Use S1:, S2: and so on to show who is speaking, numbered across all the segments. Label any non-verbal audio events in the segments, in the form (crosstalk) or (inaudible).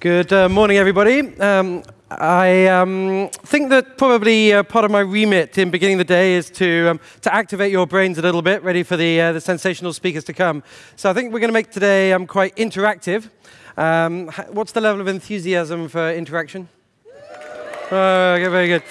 S1: Good uh, morning, everybody. Um, I um, think that probably uh, part of my remit in beginning the day is to, um, to activate your brains a little bit, ready for the, uh, the sensational speakers to come. So I think we're going to make today um, quite interactive. Um, what's the level of enthusiasm for interaction? Oh, okay, very good.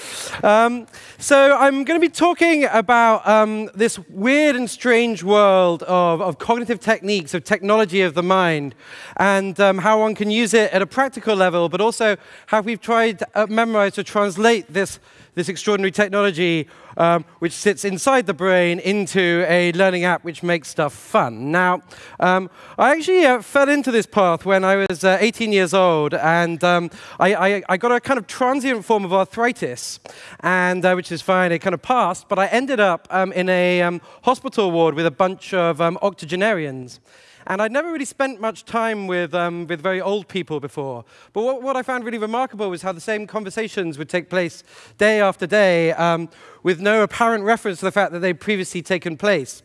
S1: Um, so I'm going to be talking about um, this weird and strange world of, of, cognitive techniques, of technology of the mind, and um, how one can use it at a practical level, but also how we've tried to uh, memorize to translate this this extraordinary technology um, which sits inside the brain into a learning app which makes stuff fun. Now, um, I actually uh, fell into this path when I was uh, 18 years old, and um, I, I, I, got a kind of transient form of arthritis, and uh, which is fine, it kind of passed, but I ended up um, in a um, hospital ward with a bunch of um, octogenarians. And I'd never really spent much time with, um, with very old people before. But what, what, I found really remarkable was how the same conversations would take place day after day um, with no apparent reference to the fact that they'd previously taken place.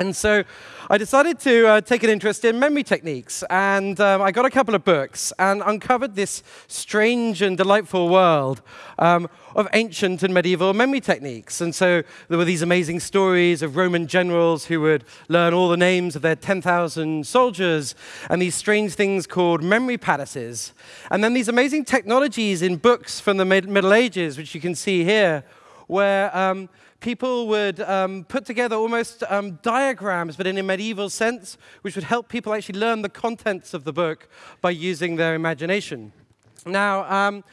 S1: And so I decided to uh, take an interest in memory techniques, and um, I got a couple of books and uncovered this strange and delightful world um, of ancient and medieval memory techniques. And so there were these amazing stories of Roman generals who would learn all the names of their 10,000 soldiers, and these strange things called memory palaces. And then these amazing technologies in books from the Middle Ages, which you can see here, where um, people would um, put together almost um, diagrams, but in a medieval sense, which would help people actually learn the contents of the book by using their imagination. Now, um,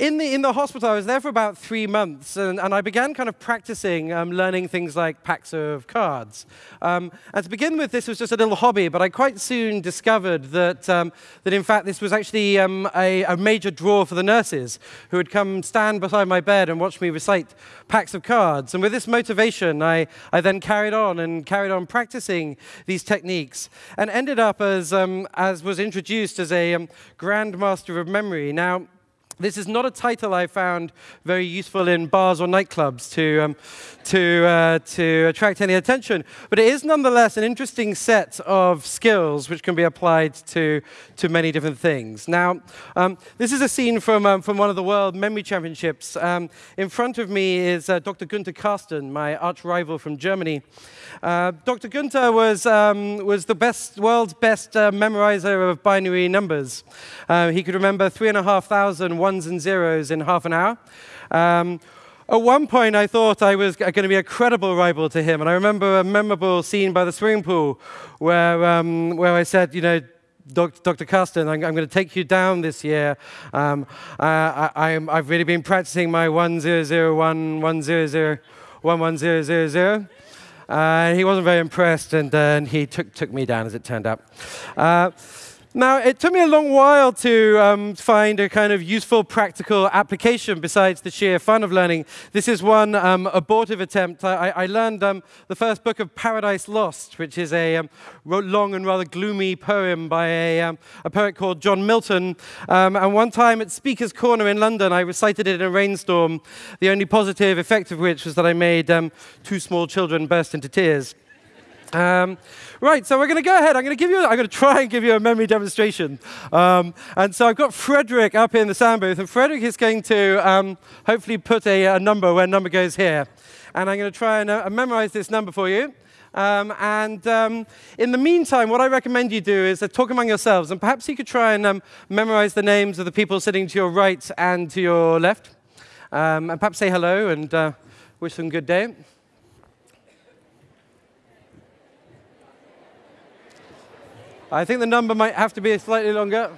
S1: in the, in the hospital, I was there for about three months, and, and I began kind of practicing um, learning things like packs of cards. Um, and to begin with, this was just a little hobby, but I quite soon discovered that, um, that in fact, this was actually um, a, a, major draw for the nurses who would come stand beside my bed and watch me recite packs of cards. And with this motivation, I, I then carried on and carried on practicing these techniques and ended up as, um, as was introduced as a um, grandmaster of memory. Now, this is not a title I found very useful in bars or nightclubs to, um, to, uh, to attract any attention, but it is nonetheless an interesting set of skills which can be applied to, to many different things. Now, um, this is a scene from, um, from one of the World Memory Championships. Um, in front of me is uh, Dr. Günther Karsten, my arch rival from Germany. Uh, Dr. Günther was, um, was the best, world's best uh, memorizer of binary numbers. Uh, he could remember 3,500 ones and zeros in half an hour. Um, at one point, I thought I was going to be a credible rival to him, and I remember a memorable scene by the swimming pool where, um, where I said, you know, Dr. Karsten, I'm, I'm, going to take you down this year. Um, I, have really been practicing my 1001, 100, 11000. Uh, he wasn't very impressed, and, uh, and he took, took me down, as it turned out. Now, it took me a long while to um, find a kind of useful, practical application besides the sheer fun of learning. This is one um, abortive attempt. I, I learned um, the first book of Paradise Lost, which is a um, long and rather gloomy poem by a, um, a poet called John Milton. Um, and one time at Speaker's Corner in London, I recited it in a rainstorm, the only positive effect of which was that I made two small children burst into tears. Um, right, so we're going to go ahead. I'm going to give you. I'm going to try and give you a memory demonstration. Um, and so I've got Frederick up in the sound booth, and Frederick is going to um, hopefully put a, a, number where number goes here. And I'm going to try and uh, memorize this number for you. Um, and um, in the meantime, what I recommend you do is uh, talk among yourselves, and perhaps you could try and um, memorize the names of the people sitting to your right and to your left, and perhaps say hello and uh, wish them good day. I think the number might have to be slightly longer.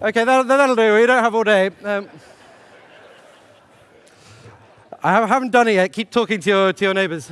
S1: Okay, that, that'll do. We don't have all day. Um, I haven't done it yet. Keep talking to your, to your neighbors.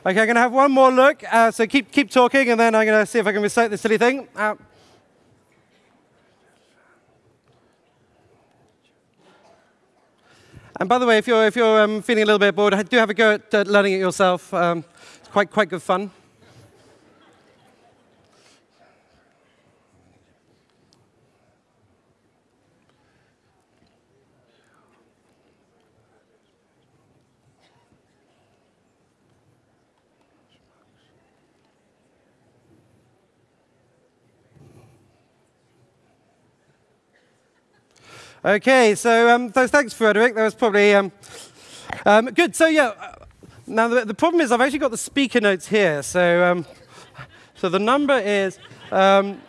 S1: Okay, I'm going to have one more look. Uh, so keep, keep talking, and then I'm going to see if I can recite this silly thing. Uh, and by the way, if you're, if you're um, feeling a little bit bored, do have a go at uh, learning it yourself. Um, it's quite, quite good fun. Okay, so um, thanks, Frederick. That was probably um, um, good. So yeah, uh, now the, the, problem is I've actually got the speaker notes here. So um, so the number is um,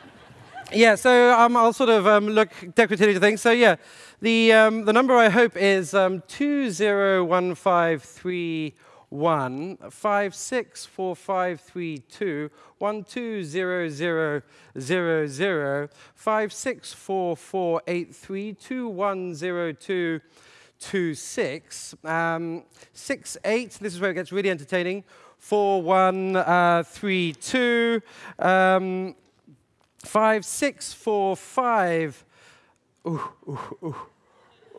S1: yeah. So um, I'll sort of look decorative to things. So yeah, the the number I hope is two zero one five three one five six four five three two one two zero zero zero zero five six four four eight three two one zero two two six um, six eight. This is where it gets really entertaining. Four one uh, three two um, five six four five. Ooh ooh ooh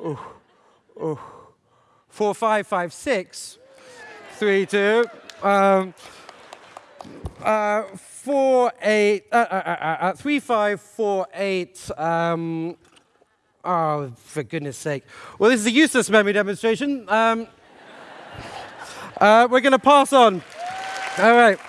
S1: ooh ooh. Four five five six three, two. Um, uh, four, eight, uh, uh, uh, uh, three, five, four, eight. Um, oh, for goodness sake. Well, this is a useless memory demonstration. Um, uh, we're going to pass on. All right.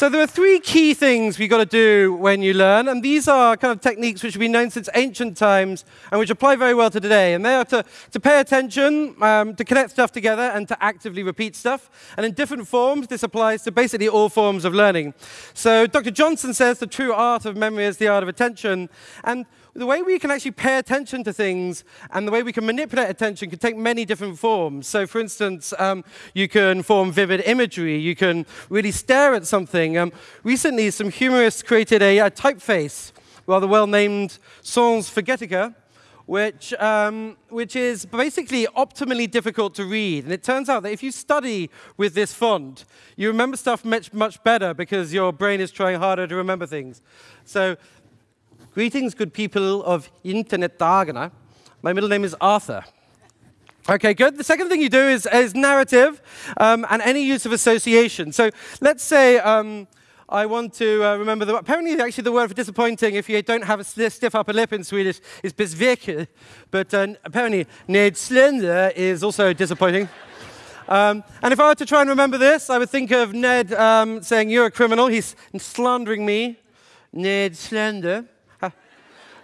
S1: So there are three key things we've got to do when you learn, and these are kind of techniques which have been known since ancient times and which apply very well to today. And they are to, to pay attention, um, to connect stuff together, and to actively repeat stuff. And in different forms, this applies to basically all forms of learning. So Dr. Johnson says the true art of memory is the art of attention. And the way we can actually pay attention to things and the way we can manipulate attention can take many different forms. So, for instance, um, you can form vivid imagery, you can really stare at something. Um, recently, some humorists created a, a typeface, rather well named Sans Forgetica. Which, um, which is basically optimally difficult to read. And it turns out that if you study with this font, you remember stuff much, much better because your brain is trying harder to remember things. So Greetings, good people of Internetdagarna. My middle name is Arthur. Okay, good. The second thing you do is, is narrative um, and any use of association. So let's say um, I want to uh, remember the. Apparently, actually, the word for disappointing, if you don't have a stiff upper lip in Swedish, is besviken. But uh, apparently, Ned Slender is also disappointing. Um, and if I were to try and remember this, I would think of Ned um, saying, You're a criminal. He's slandering me. Ned Slender.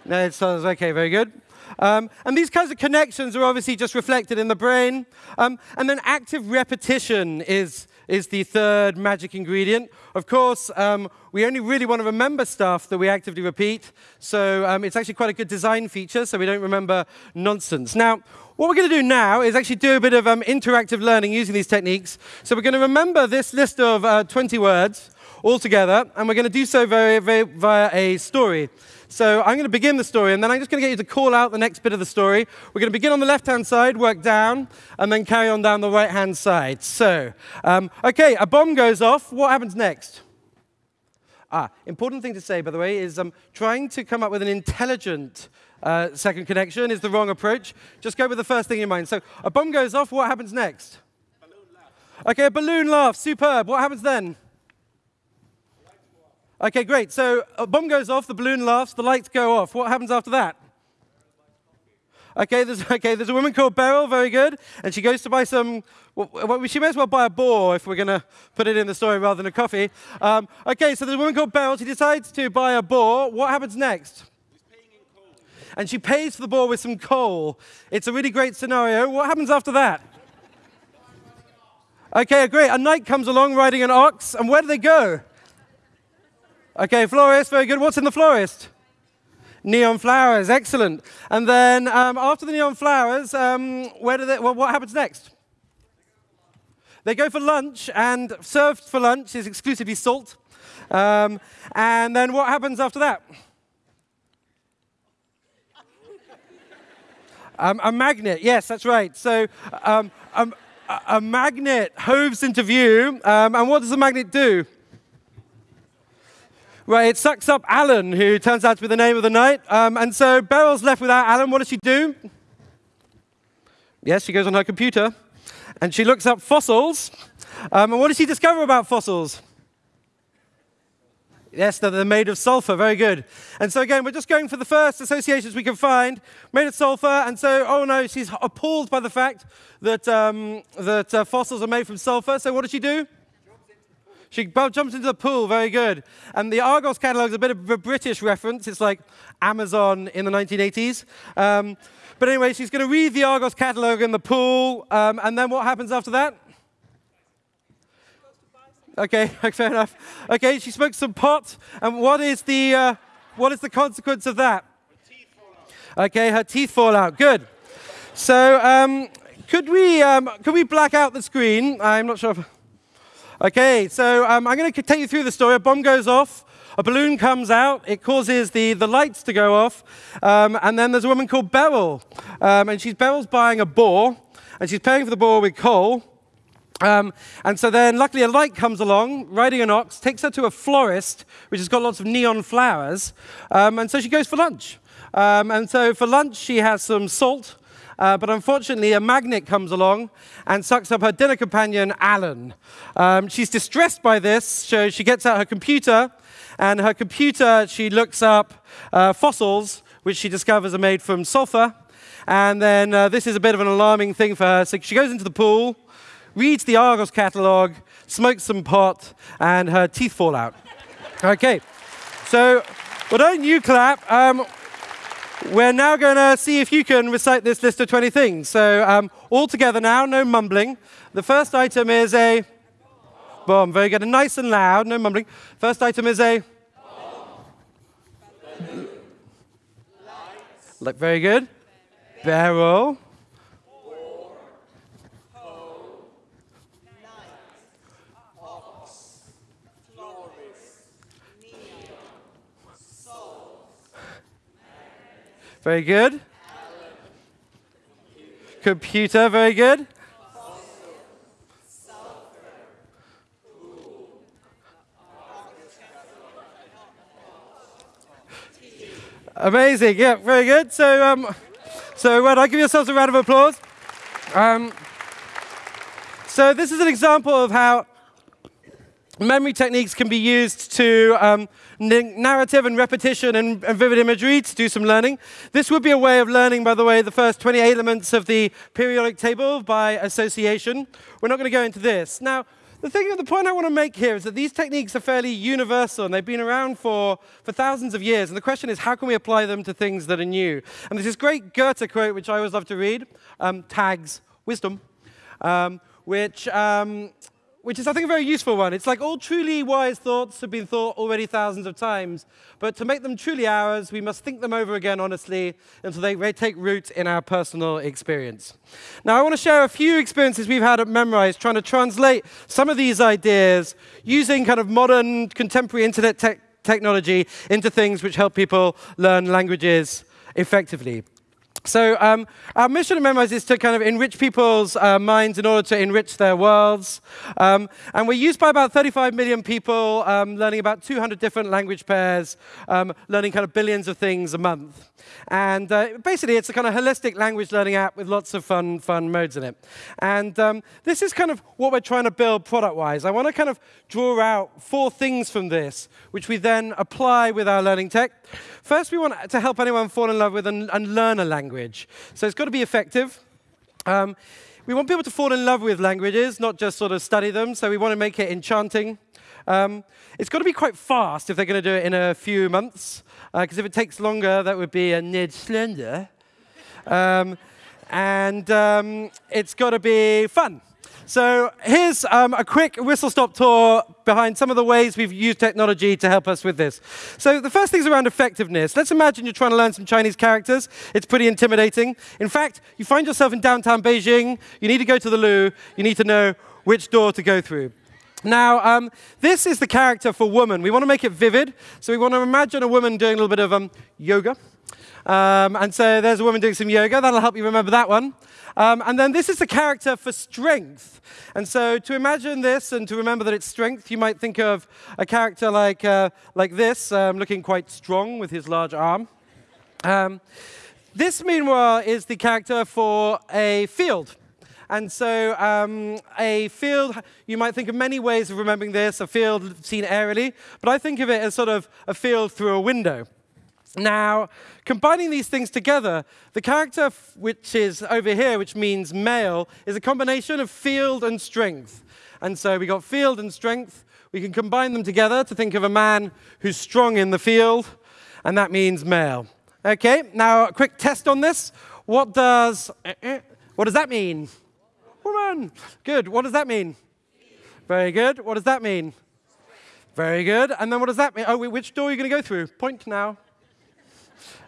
S1: It sounds okay, very good. Um, and these kinds of connections are obviously just reflected in the brain. Um, and then active repetition is, is the third magic ingredient. Of course, um, we only really want to remember stuff that we actively repeat. So um, it's actually quite a good design feature, so we don't remember nonsense. Now, what we're going to do now is actually do a bit of um, interactive learning using these techniques. So we're going to remember this list of uh, 20 words all together, and we're going to do so very, very, via a story. So I'm going to begin the story, and then I'm just going to get you to call out the next bit of the story. We're going to begin on the left-hand side, work down, and then carry on down the right-hand side. So, um, okay, a bomb goes off. What happens next? Ah, important thing to say, by the way, is um, trying to come up with an intelligent uh, second connection is the wrong approach. Just go with the first thing in mind. So a bomb goes off. What happens next? Okay, a balloon laughs. Superb. What happens then? Okay, great. So a bomb goes off, the balloon laughs, the lights go off. What happens after that? Okay, there's, (laughs) okay, there's a woman called Beryl, very good, and she goes to buy some, well, she may as well buy a boar if we're going to put it in the story rather than a coffee. Um, okay, so there's a woman called Beryl, she decides to buy a boar. What happens next? And she pays for the boar with some coal. It's a really great scenario. What happens after that? Okay, great. A knight comes along riding an ox, and where do they go? Okay, florist, very good. What's in the florist? Neon flowers, excellent. And then um, after the neon flowers, um, where do they, well, what happens next? They go for lunch, and served for lunch is exclusively salt. Um, and then what happens after that? Um, a magnet, yes, that's right. So um, a, a, magnet hoves into view, um, and what does the magnet do? Right, it sucks up Alan, who turns out to be the name of the night. Um, and so Beryl's left without Alan. What does she do? Yes, she goes on her computer and she looks up fossils. Um, and what does she discover about fossils? Yes, they're made of sulfur. Very good. And so, again, we're just going for the first associations we can find. Made of sulfur. And so, oh no, she's appalled by the fact that, um, that uh, fossils are made from sulfur. So, what does she do? She jumps into the pool. Very good. And the Argos catalogue is a bit of a British reference. It's like Amazon in the 1980s. Um, but anyway, she's going to read the Argos catalogue in the pool. Um, and then what happens after that? (laughs) Okay, fair enough. Okay, she smokes some pot, and what is the uh, what is the consequence of that? Okay, her teeth fall out. Good. So, um, could we um, could we black out the screen? I'm not sure. If... Okay, so um, I'm going to take you through the story. A bomb goes off. A balloon comes out, it causes the, the lights to go off, um, and then there's a woman called Beryl, um, and she's Beryl's buying a boar, and she's paying for the boar with coal, um, and so then, luckily, a light comes along, riding an ox, takes her to a florist, which has got lots of neon flowers. Um, and so she goes for lunch. Um, and so for lunch, she has some salt. Uh, but unfortunately, a magnet comes along and sucks up her dinner companion, Alan. Um, she's distressed by this, so she gets out her computer. And her computer, she looks up uh, fossils, which she discovers are made from sulfur. And then uh, this is a bit of an alarming thing for her. So she goes into the pool reads the Argos catalog, smokes some pot, and her teeth fall out. (laughs) okay, so well, don't you clap. Um, we're now going to see if you can recite this list of 20 things. So um, all together now, no mumbling. The first item is a bomb. Very good. And nice and loud, no mumbling. First item is a Look, very good. Barrel. Very good. Computer, very good. Amazing, yeah, very good. So, um, so well, I give yourselves a round of applause. Um, so this is an example of how memory techniques can be used to um, narrative and repetition and, and, vivid imagery to do some learning. This would be a way of learning, by the way, the first 20 elements of the periodic table by association. We're not going to go into this. Now, the thing, the point I want to make here is that these techniques are fairly universal and they've been around for, for thousands of years. And the question is, how can we apply them to things that are new? And there's this great Goethe quote, which I always love to read, um, tags wisdom, um, which um, which is, I think, a very useful one. It's like all truly wise thoughts have been thought already thousands of times, but to make them truly ours, we must think them over again honestly until they take root in our personal experience. Now, I want to share a few experiences we've had at Memrise trying to translate some of these ideas using kind of modern, contemporary internet te technology into things which help people learn languages effectively. So um, our mission at Memrise is to kind of enrich people's uh, minds in order to enrich their worlds. Um, and we're used by about 35 million people, um, learning about 200 different language pairs, um, learning kind of billions of things a month. And uh, basically, it's a kind of holistic language learning app with lots of fun, fun modes in it. And um, this is kind of what we're trying to build product-wise. I want to kind of draw out four things from this, which we then apply with our learning tech. First, we want to help anyone fall in love with and, and learn a language. So it's got to be effective. Um, we want people to fall in love with languages, not just sort of study them. So we want to make it enchanting. Um, it's got to be quite fast if they're going to do it in a few months, because uh, if it takes longer, that would be a Ned Slender. Um, and um, it's got to be fun. So here's um, a quick whistle-stop tour behind some of the ways we've used technology to help us with this. So the first thing is around effectiveness. Let's imagine you're trying to learn some Chinese characters. It's pretty intimidating. In fact, you find yourself in downtown Beijing. You need to go to the loo. You need to know which door to go through. Now, um, this is the character for woman. We want to make it vivid. So we want to imagine a woman doing a little bit of um, yoga. Um, and so there's a woman doing some yoga. That'll help you remember that one. Um, and then this is the character for strength. And so to imagine this and to remember that it's strength, you might think of a character like, uh, like this, um, looking quite strong with his large arm. Um, this, meanwhile, is the character for a field. And so um, a field, you might think of many ways of remembering this, a field seen aerially, but I think of it as sort of a field through a window. Now, combining these things together, the character which is over here, which means male, is a combination of field and strength. And so we got field and strength. We can combine them together to think of a man who's strong in the field, and that means male. Okay, now a quick test on this. What does, uh, uh, what does that mean? Woman. Good. What does that mean? Very good. What does that mean? Very good. And then what does that mean? Oh, which door are you going to go through? Point now.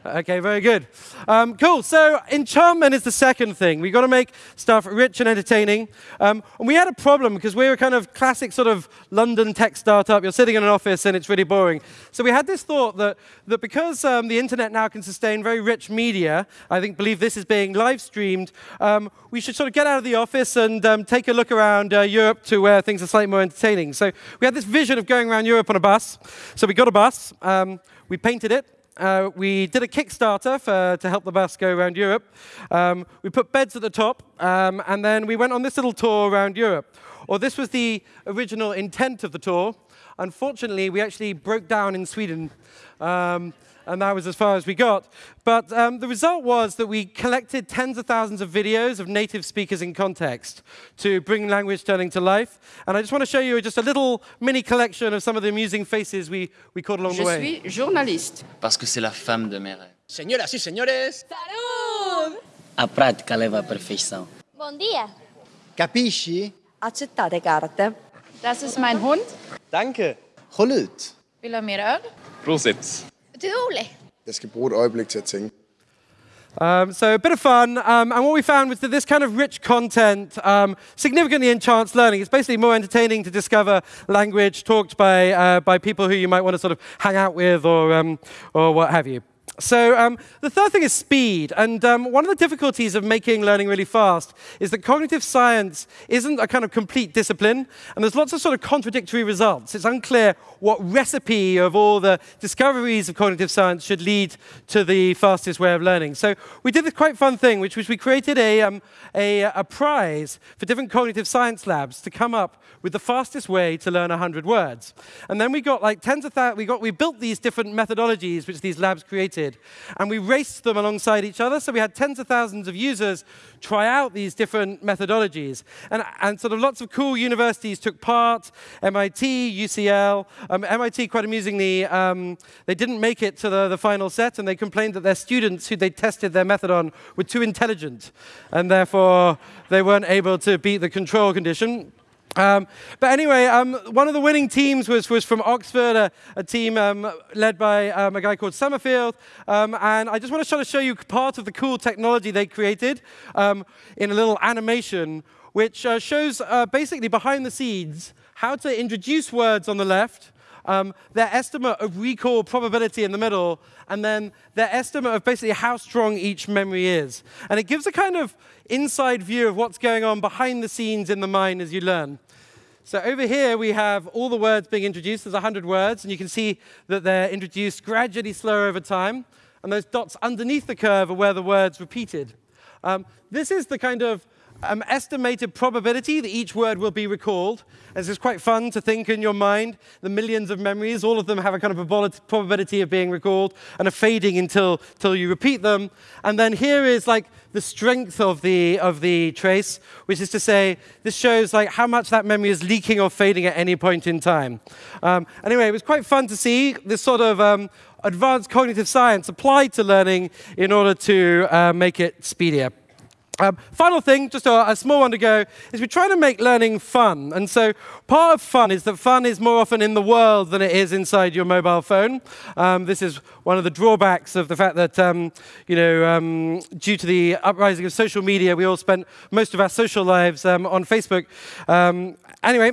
S1: Okay, very good. Um, cool. So enchantment is the second thing. We've got to make stuff rich and entertaining. Um, and we had a problem because we were kind of classic sort of London tech startup. You're sitting in an office and it's really boring. So we had this thought that, that because um, the internet now can sustain very rich media, I think believe this is being live streamed, um, we should sort of get out of the office and um, take a look around uh, Europe to where things are slightly more entertaining. So we had this vision of going around Europe on a bus. So we got a bus. Um, we painted it uh, we did a Kickstarter for, to help the bus go around Europe. Um, we put beds at the top, um, and then we went on this little tour around Europe. Or this was the original intent of the tour. Unfortunately, we actually broke down in Sweden. Um, and that was as far as we got. But um, the result was that we collected tens of thousands of videos of native speakers in context to bring language learning to life. And I just want to show you just a little mini collection of some of the amusing faces we, we caught along
S2: Je
S1: the way.
S2: Je suis journaliste.
S3: Parce que c'est la femme de mes rêves.
S4: Señoras y señores, Salud!
S3: A prática leva à perfeição.
S5: Bom dia.
S4: capisci?
S2: Accettate carte.
S6: Das ist mein Hund.
S4: Danke. Håll ut.
S6: Vill du ha mer öl?
S7: Prosit.
S5: Utrolig.
S8: Jeg skal bruge et øjeblik til at tænke.
S1: Um, so a bit of fun, um, and what we found was that this kind of rich content um, significantly enchants learning. It's basically more entertaining to discover language talked by, uh, by people who you might want to sort of hang out with or, um, or what have you. So um, the third thing is speed. And um, one of the difficulties of making learning really fast is that cognitive science isn't a kind of complete discipline, and there's lots of sort of contradictory results. It's unclear what recipe of all the discoveries of cognitive science should lead to the fastest way of learning. So we did this quite fun thing, which was we created a, um, a, a prize for different cognitive science labs to come up with the fastest way to learn 100 words. And then we got like tens of thousands, we, got, we built these different methodologies which these labs created, and we raced them alongside each other. So we had tens of thousands of users try out these different methodologies. And, and sort of lots of cool universities took part, MIT, UCL. Um, MIT, quite amusingly, um, they didn't make it to the, the final set, and they complained that their students who they tested their method on were too intelligent, and therefore they weren't able to beat the control condition. Um, but anyway, um, one of the winning teams was, was from Oxford, a, a team um, led by um, a guy called Summerfield. Um, and I just want to sort of show you part of the cool technology they created um, in a little animation, which uh, shows uh, basically behind the scenes how to introduce words on the left, um, their estimate of recall probability in the middle, and then their estimate of basically how strong each memory is. And it gives a kind of inside view of what's going on behind the scenes in the mind as you learn. So over here we have all the words being introduced. There's 100 words, and you can see that they're introduced gradually slower over time. And those dots underneath the curve are where the words repeated. Um, this is the kind of um, estimated probability that each word will be recalled. And it's quite fun to think in your mind the millions of memories, all of them have a kind of probabil- probability of being recalled and are fading until, until you repeat them. And then here is like the strength of the, of the trace, which is to say, this shows like how much that memory is leaking or fading at any point in time. Um, anyway, it was quite fun to see this sort of um, advanced cognitive science applied to learning in order to uh, make it speedier. Um, final thing, just a, a, small one to go, is we're trying to make learning fun. And so part of fun is that fun is more often in the world than it is inside your mobile phone. Um, this is one of the drawbacks of the fact that, um, you know, um, due to the uprising of social media, we all spent most of our social lives um, on Facebook. Um, anyway,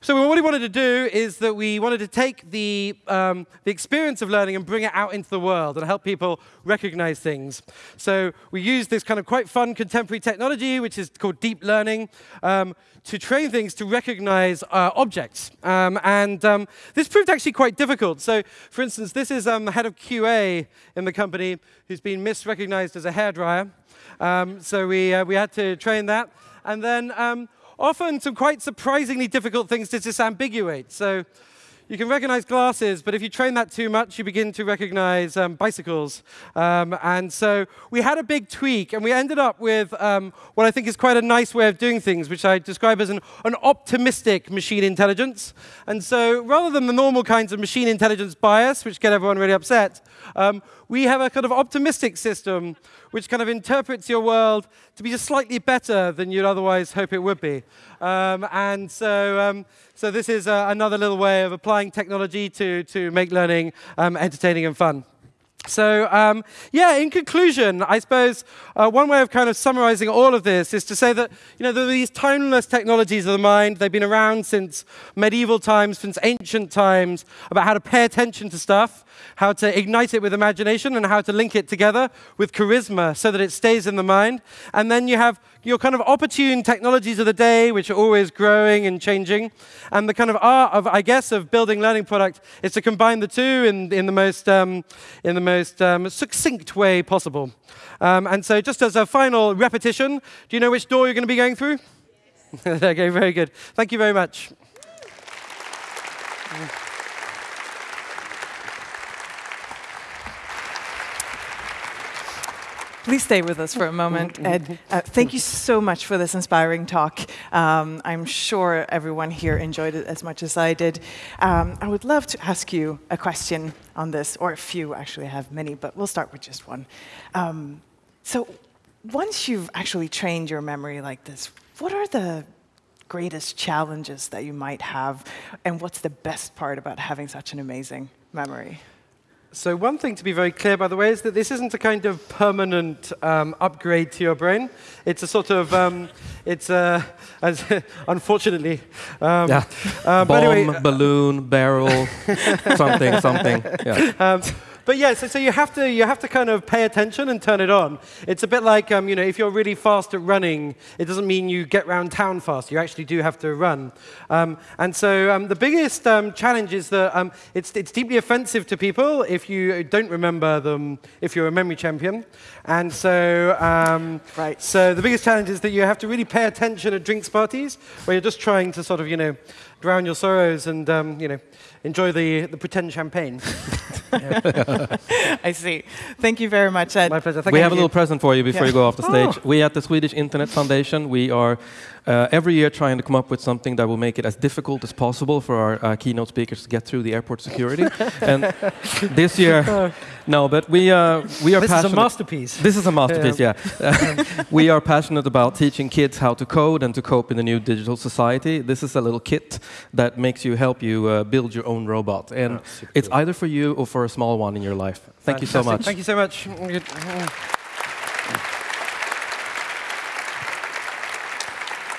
S1: so what we wanted to do is that we wanted to take the, the experience of learning and bring it out into the world and help people recognize things. So we used this kind of quite fun contemporary technology, which is called deep learning, um, to train things to recognize uh, objects. Um, and um, this proved actually quite difficult. So, for instance, this is um, the head of QA in the company who's been misrecognized as a hairdryer. Um, so we, uh, we had to train that. And then um, often some quite surprisingly difficult things to disambiguate. So you can recognize glasses, but if you train that too much, you begin to recognize um, bicycles. Um, and so we had a big tweak, and we ended up with um, what I think is quite a nice way of doing things, which I describe as an, an optimistic machine intelligence. And so rather than the normal kinds of machine intelligence bias, which get everyone really upset, um, we have a kind of optimistic system which kind of interprets your world to be just slightly better than you'd otherwise hope it would be. Um, and so, um, so this is uh, another little way of applying technology to, to make learning um, entertaining and fun. So, um, yeah, in conclusion, I suppose uh, one way of kind of summarizing all of this is to say that, you know, there are these timeless technologies of the mind. They've been around since medieval times, since ancient times, about how to pay attention to stuff, how to ignite it with imagination, and how to link it together with charisma so that it stays in the mind. And then you have your kind of opportune technologies of the day, which are always growing and changing. And the kind of art of, I guess, of building learning product is to combine the two in, in the most, um, in the most um, succinct way possible. Um, and so just as a final repetition, do you know which door you're going to be going through? (laughs) okay, very good. Thank you very much.
S5: Please stay with us for a moment, (laughs) Ed. Uh, thank you so much for this inspiring talk. Um, I'm sure everyone here enjoyed it as much as I did. Um, I would love to ask you a question on this, or a few, actually, I have many, but we'll start with just one. Um, so once you've actually trained your memory like this, what are the greatest challenges that you might have, and what's the best part about having such an amazing memory?
S1: So one thing to be very clear, by the way, is that this isn't a kind of permanent um, upgrade to your brain. It's a sort of, um, it's a, as, (laughs) unfortunately. Um,
S7: yeah. Uh, Bomb, anyway, balloon, barrel, (laughs) something, something. Yeah.
S1: But yeah, so, so, you have to you have to kind of pay attention and turn it on. It's a bit like um, you know if you're really fast at running, it doesn't mean you get around town fast. You actually do have to run. Um, and so um, the biggest um, challenge is that um, it's it's deeply offensive to people if you don't remember them if you're a memory champion. And so um, right. So the biggest challenge is that you have to really pay attention at drinks parties where you're just trying to sort of you know drown your sorrows and you know enjoy the, the pretend champagne. (laughs) (laughs)
S5: I see. Thank you very much, Ed.
S1: My pleasure. Thank
S7: we
S1: you.
S7: have a little present for you before yeah. you go off the stage. Oh. We at the Swedish Internet Foundation, we are uh, every year trying to come up with something that will make it as difficult as possible for our uh, keynote speakers to get through the airport security. (laughs) and this year, oh. no, but we, uh, we are
S1: this
S7: passionate. This
S1: is a masterpiece.
S7: This is a masterpiece, yeah. yeah. (laughs) we are passionate about teaching kids how to code and to cope in the new digital society. This is a little kit that makes you help you uh, build your own robot. And oh, it's either for you or for a small one in your life. Thank Fantastic. you so much.
S1: Thank you so much.